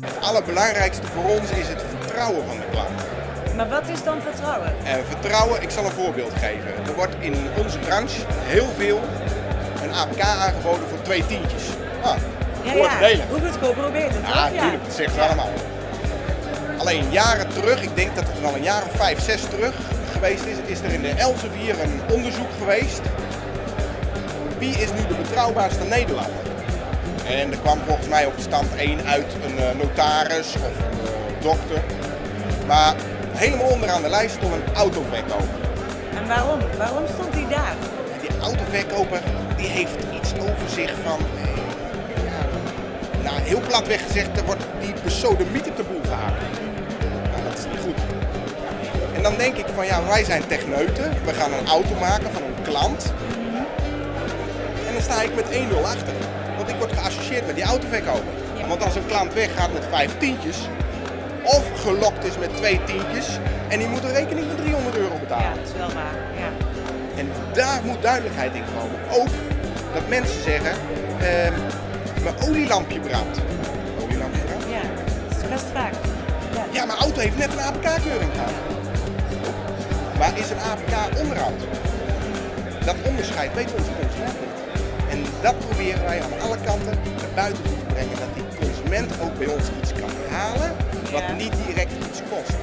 Het allerbelangrijkste voor ons is het vertrouwen van de klant. Maar wat is dan vertrouwen? En vertrouwen, ik zal een voorbeeld geven. Er wordt in onze branche heel veel een APK aangeboden voor twee tientjes. Ah, Ja, delen. Hoe goedkoper, hoe beter? Ja, natuurlijk, dat zeggen ze allemaal. Alleen jaren terug, ik denk dat het al een jaar of vijf, zes terug geweest is, is er in de Elsevier een onderzoek geweest. Wie is nu de betrouwbaarste Nederlander? En er kwam volgens mij op stand 1 uit een eh, notaris of een eh, dokter. Maar helemaal onderaan de lijst stond een autoverkoper. En waarom? Waarom stond hij daar? Die autoverkoper die heeft iets over zich van, eh, ja, nou heel platweg gezegd, er wordt die besodemiet op de boel gehaakt. En dan denk ik van ja, wij zijn techneuten, we gaan een auto maken van een klant. En dan sta ik met 1-0 achter. Want ik word geassocieerd met die autoverkoper. Want als een klant weggaat met vijf tientjes, of gelokt is met twee tientjes, en die moet een rekening van 300 euro betalen. Ja, dat is wel waar. Ja. En daar moet duidelijkheid in komen. Ook dat mensen zeggen, ehm, mijn olielampje brandt. Olielampje brandt? ja, dat is best vaak. Ja. Ja, mijn auto heeft net een APK-keuring gehad. Maar is een APK onderhoud? Dat onderscheid weet onze consument niet. En dat proberen wij aan alle kanten naar buiten toe te brengen. Dat die consument ook bij ons iets kan halen wat Ja. niet direct iets kost.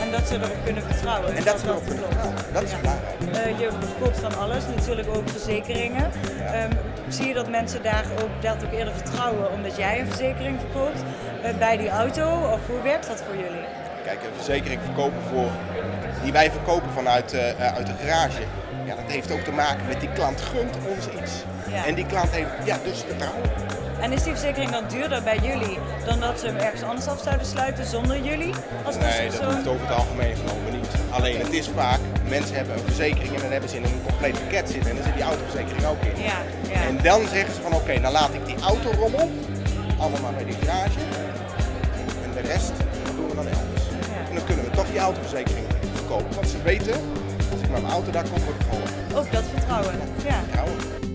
En dat ze erop kunnen vertrouwen. En dat ze erop kunnen klopt. vertrouwen. Dat is Ja. belangrijk. Eh, je verkoopt van alles, natuurlijk ook verzekeringen. Ehm, zie je dat mensen daar ook, dat ook eerder vertrouwen omdat jij een verzekering verkoopt eh, bij die auto? Of hoe werkt dat voor jullie? Kijk, een verzekering verkopen voor, die wij verkopen vanuit eh, eh, uit de garage. Ja, dat heeft ook te maken met die klant gunt ons iets. Ja. En die klant heeft ja, dus vertrouwen. En is die verzekering dan duurder bij jullie dan dat ze hem ergens anders af zouden sluiten zonder jullie? Als Nee, dat hoeft over het algemeen genomen niet. Alleen het is vaak, mensen hebben een verzekering en dan hebben ze in een compleet pakket zitten. En dan zit die autoverzekering ook in. Ja, ja. En dan zeggen ze van oké, dan laat ik die autorommel allemaal bij die garage. En de rest doen we dan elders. En dan kunnen we toch die autoverzekering verkopen. Want ze weten, als ik met mijn auto daar kom, word ik geholpen. Ook dat vertrouwen. Ja. Vertrouwen.